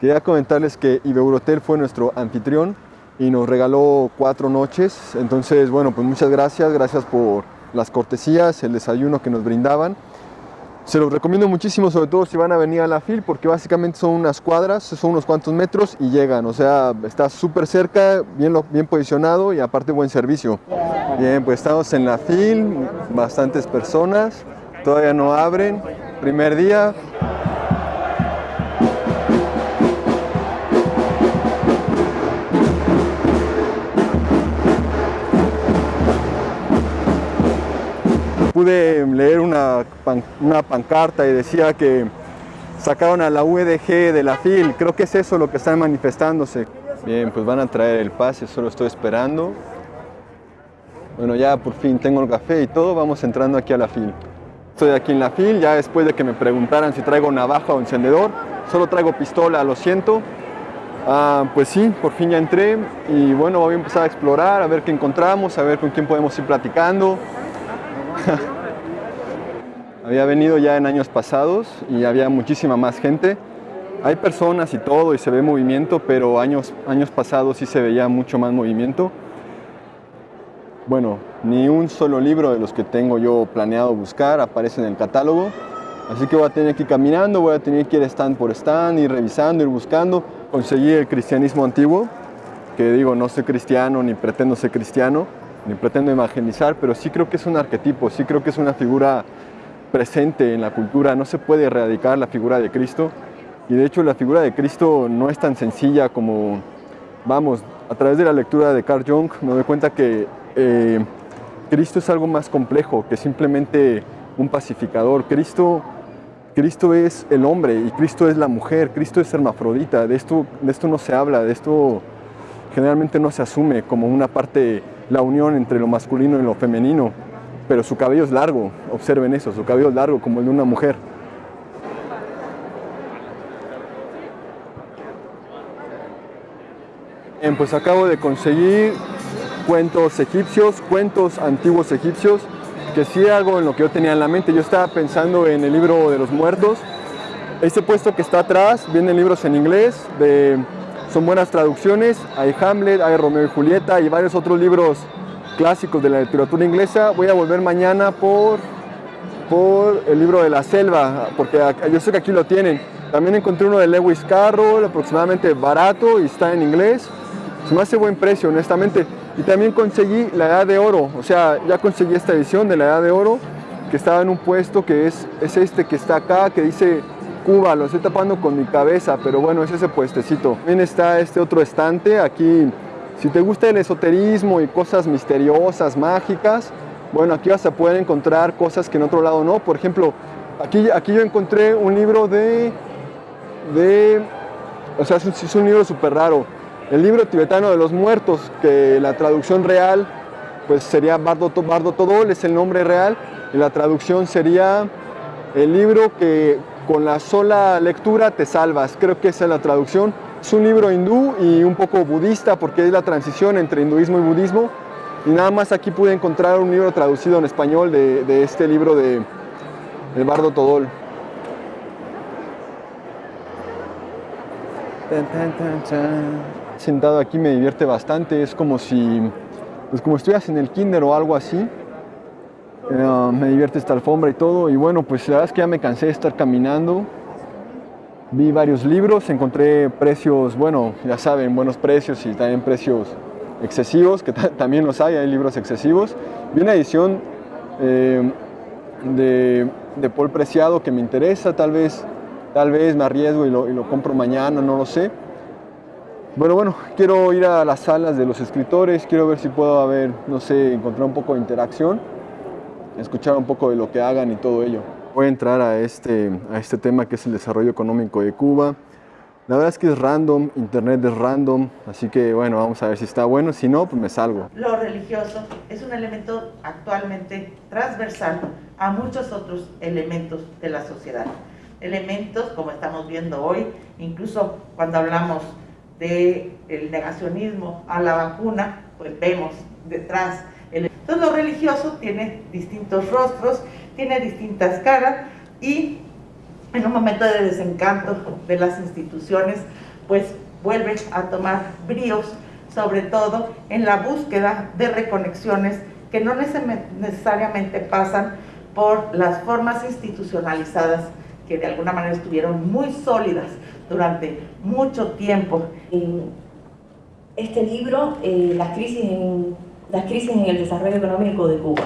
Quería comentarles que Ibeurotel fue nuestro anfitrión y nos regaló cuatro noches. Entonces, bueno, pues muchas gracias, gracias por las cortesías, el desayuno que nos brindaban. Se los recomiendo muchísimo, sobre todo si van a venir a la FIL, porque básicamente son unas cuadras, son unos cuantos metros y llegan. O sea, está súper cerca, bien, bien posicionado y aparte buen servicio. Bien, pues estamos en la FIL, bastantes personas, todavía no abren. Primer día, pude leer una, una pancarta y decía que sacaron a la UEDG de la FIL. Creo que es eso lo que están manifestándose. Bien, pues van a traer el pase, solo estoy esperando. Bueno, ya por fin tengo el café y todo, vamos entrando aquí a la FIL. Estoy aquí en la FIL, ya después de que me preguntaran si traigo navaja o encendedor. Solo traigo pistola, lo siento. Ah, pues sí, por fin ya entré y bueno, voy a empezar a explorar, a ver qué encontramos, a ver con quién podemos ir platicando. había venido ya en años pasados y había muchísima más gente. Hay personas y todo y se ve movimiento, pero años, años pasados sí se veía mucho más movimiento. Bueno, ni un solo libro de los que tengo yo planeado buscar aparece en el catálogo. Así que voy a tener que ir caminando, voy a tener que ir stand por stand, ir revisando, ir buscando. Conseguí el cristianismo antiguo, que digo, no soy cristiano ni pretendo ser cristiano, ni pretendo evangelizar, pero sí creo que es un arquetipo, sí creo que es una figura presente en la cultura, no se puede erradicar la figura de Cristo. Y de hecho la figura de Cristo no es tan sencilla como, vamos, a través de la lectura de Carl Jung me doy cuenta que eh, Cristo es algo más complejo que simplemente un pacificador. Cristo, Cristo es el hombre y Cristo es la mujer, Cristo es hermafrodita, de esto, de esto no se habla, de esto generalmente no se asume como una parte la unión entre lo masculino y lo femenino, pero su cabello es largo, observen eso, su cabello es largo como el de una mujer. Pues acabo de conseguir cuentos egipcios, cuentos antiguos egipcios, que sí algo en lo que yo tenía en la mente. Yo estaba pensando en el libro de los muertos. Este puesto que está atrás, vienen libros en inglés son buenas traducciones, hay Hamlet, hay Romeo y Julieta y varios otros libros clásicos de la literatura inglesa. Voy a volver mañana por, por el libro de la selva, porque yo sé que aquí lo tienen. También encontré uno de Lewis Carroll, aproximadamente barato y está en inglés. Se me hace buen precio, honestamente. Y también conseguí La Edad de Oro, o sea, ya conseguí esta edición de La Edad de Oro, que estaba en un puesto que es, es este que está acá, que dice Cuba, lo estoy tapando con mi cabeza, pero bueno, es ese puestecito. También está este otro estante, aquí, si te gusta el esoterismo y cosas misteriosas, mágicas, bueno, aquí vas a poder encontrar cosas que en otro lado no. Por ejemplo, aquí, aquí yo encontré un libro de, de o sea, es un, libro súper raro. El libro tibetano de los muertos, que la traducción real pues sería Bardo, Bardo Todol, es el nombre real, y la traducción sería el libro que con la sola lectura te salvas. Creo que esa es la traducción. Es un libro hindú y un poco budista porque es la transición entre hinduismo y budismo. Y nada más aquí pude encontrar un libro traducido en español de, este libro de, de Bardo Todol. Sentado aquí me divierte bastante, es como si pues como estuvieras en el kinder o algo así. Eh, me divierte esta alfombra y todo. Y bueno, pues la verdad es que ya me cansé de estar caminando. Vi varios libros, encontré precios, bueno, ya saben, buenos precios y también precios excesivos, que también los hay, hay libros excesivos. Vi una edición eh, de, de, Paul Preciado que me interesa, tal vez, tal vez me arriesgo y lo, y lo compro mañana, no lo sé. Bueno, bueno, quiero ir a las salas de los escritores, quiero ver si puedo haber, no sé, encontrar un poco de interacción escuchar un poco de lo que hagan y todo ello. Voy a entrar a este, a este tema que es el desarrollo económico de Cuba. La verdad es que es random, internet es random, así que bueno, vamos a ver si está bueno, si no, pues me salgo. Lo religioso es un elemento actualmente transversal a muchos otros elementos de la sociedad. Elementos, como estamos viendo hoy, incluso cuando hablamos del el negacionismo a la vacuna, pues vemos detrás entonces lo religioso tiene distintos rostros, tiene distintas caras y en un momento de desencanto de las instituciones, pues vuelve a tomar bríos, sobre todo en la búsqueda de reconexiones que no necesariamente pasan por las formas institucionalizadas que de alguna manera estuvieron muy sólidas durante mucho tiempo. Este libro, eh, las, crisis en, las crisis en el desarrollo económico de Cuba,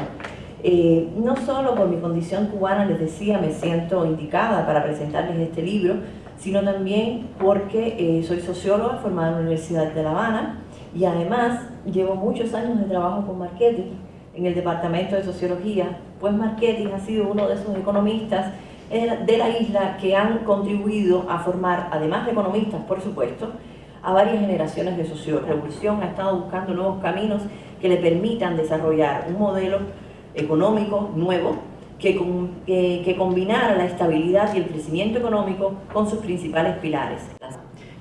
eh, no solo por mi condición cubana, les decía, me siento indicada para presentarles este libro, sino también porque eh, soy socióloga formada en la Universidad de La Habana y además llevo muchos años de trabajo con marketing en el Departamento de Sociología, pues marketing ha sido uno de esos economistas de la isla que han contribuido a formar, además de economistas, por supuesto, a varias generaciones de sociólogos. La revolución ha estado buscando nuevos caminos que le permitan desarrollar un modelo económico nuevo que, que combinara la estabilidad y el crecimiento económico con sus principales pilares.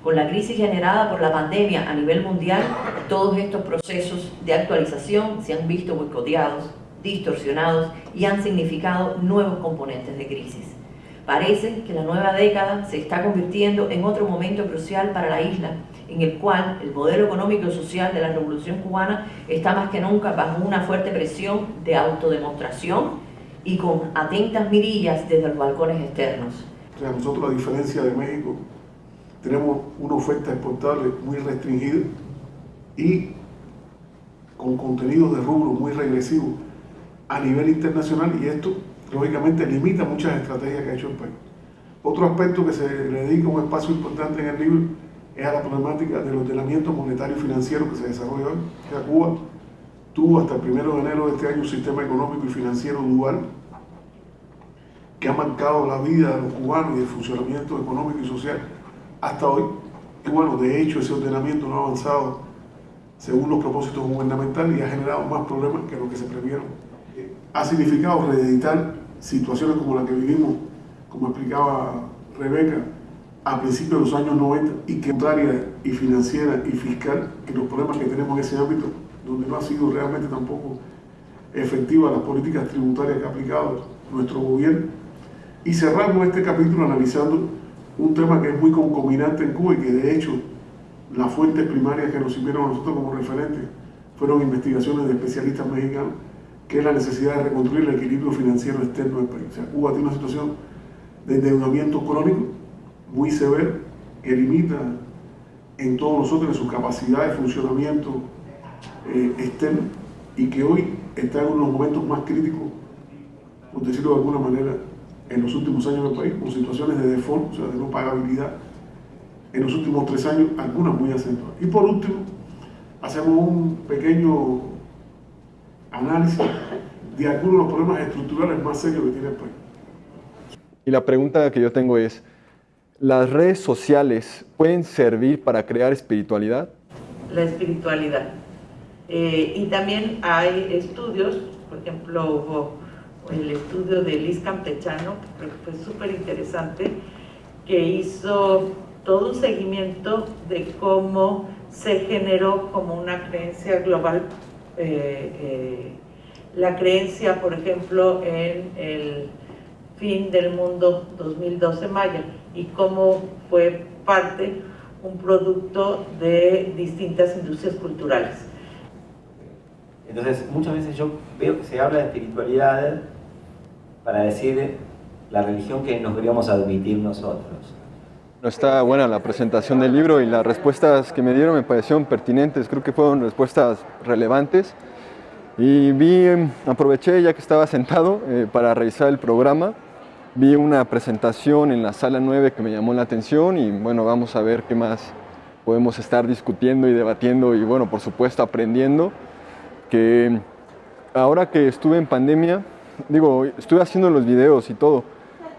Con la crisis generada por la pandemia a nivel mundial, todos estos procesos de actualización se han visto boicoteados, distorsionados y han significado nuevos componentes de crisis. Parece que la nueva década se está convirtiendo en otro momento crucial para la isla, en el cual el modelo económico y social de la revolución cubana está más que nunca bajo una fuerte presión de autodemostración y con atentas mirillas desde los balcones externos. nosotros, a diferencia de México, tenemos una oferta exportable muy restringida y con contenidos de rubro muy regresivos a nivel internacional y esto lógicamente limita muchas estrategias que ha hecho el país. Otro aspecto que se le dedica un espacio importante en el libro es a la problemática del ordenamiento monetario y financiero que se desarrolla hoy. O Cuba tuvo hasta el 1 de enero de este año un sistema económico y financiero dual que ha marcado la vida de los cubanos y el funcionamiento económico y social hasta hoy. Y bueno, de hecho ese ordenamiento no ha avanzado según los propósitos gubernamentales y ha generado más problemas que lo que se previeron. Ha significado reeditar situaciones como la que vivimos, como explicaba Rebeca, a principios de los años 90 y que contraria y financiera y fiscal que los problemas que tenemos en ese ámbito, donde no ha sido realmente tampoco efectiva las políticas tributarias que ha aplicado nuestro gobierno. Y cerramos este capítulo analizando un tema que es muy concominante en Cuba y que de hecho las fuentes primarias que nos sirvieron a nosotros como referentes fueron investigaciones de especialistas mexicanos, que es la necesidad de reconstruir el equilibrio financiero externo del país. O sea, Cuba tiene una situación de endeudamiento crónico muy severo que limita en todos nosotros en su capacidad de funcionamiento eh, externo y que hoy está en uno de los momentos más críticos, por decirlo de alguna manera, en los últimos años del país, con situaciones de default, o sea, de no pagabilidad, en los últimos tres años, algunas muy acentuadas. Y por último, hacemos un pequeño análisis de algunos de los problemas estructurales más serios que tiene el país. Y la pregunta que yo tengo es, ¿las redes sociales pueden servir para crear espiritualidad? La espiritualidad. Eh, y también hay estudios, por ejemplo, hubo el estudio de Liz Campechano, que fue súper interesante, que hizo todo un seguimiento de cómo se generó como una creencia global, eh, eh, la creencia, por ejemplo, en el fin del mundo 2012 Maya y cómo fue parte, un producto de distintas industrias culturales. Entonces, muchas veces yo veo que se habla de espiritualidad para decir la religión que nos deberíamos admitir nosotros. Está buena la presentación del libro y las respuestas que me dieron me parecieron pertinentes, creo que fueron respuestas relevantes. Y vi, aproveché ya que estaba sentado eh, para revisar el programa, vi una presentación en la sala 9 que me llamó la atención y bueno, vamos a ver qué más podemos estar discutiendo y debatiendo y bueno, por supuesto aprendiendo. Que ahora que estuve en pandemia digo, estuve haciendo los videos y todo,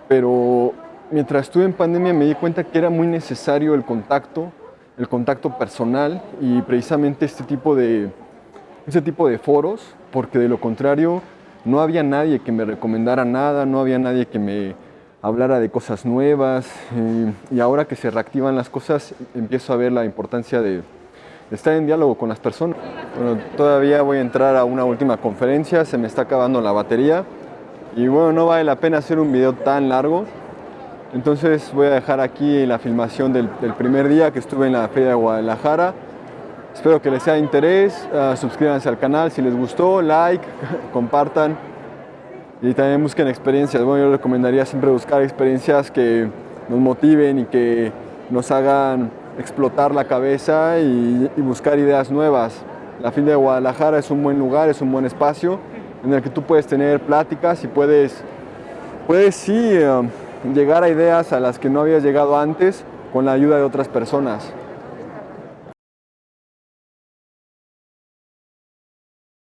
pero mientras estuve en pandemia me di cuenta que era muy necesario el contacto, el contacto personal y precisamente este tipo de, este tipo de foros, porque de lo contrario no había nadie que me recomendara nada, no había nadie que me hablara de cosas nuevas y, ahora que se reactivan las cosas empiezo a ver la importancia de, de estar en diálogo con las personas. Bueno, todavía voy a entrar a una última conferencia, se me está acabando la batería y bueno, no vale la pena hacer un video tan largo, Entonces voy a dejar aquí la filmación del, del primer día que estuve en la Feria de Guadalajara. Espero que les sea de interés, uh, suscríbanse al canal si les gustó, like, compartan y también busquen experiencias. Bueno, yo recomendaría siempre buscar experiencias que nos motiven y que nos hagan explotar la cabeza y, buscar ideas nuevas. La Feria de Guadalajara es un buen lugar, es un buen espacio en el que tú puedes tener pláticas y puedes, puedes sí uh, llegar a ideas a las que no habías llegado antes con la ayuda de otras personas.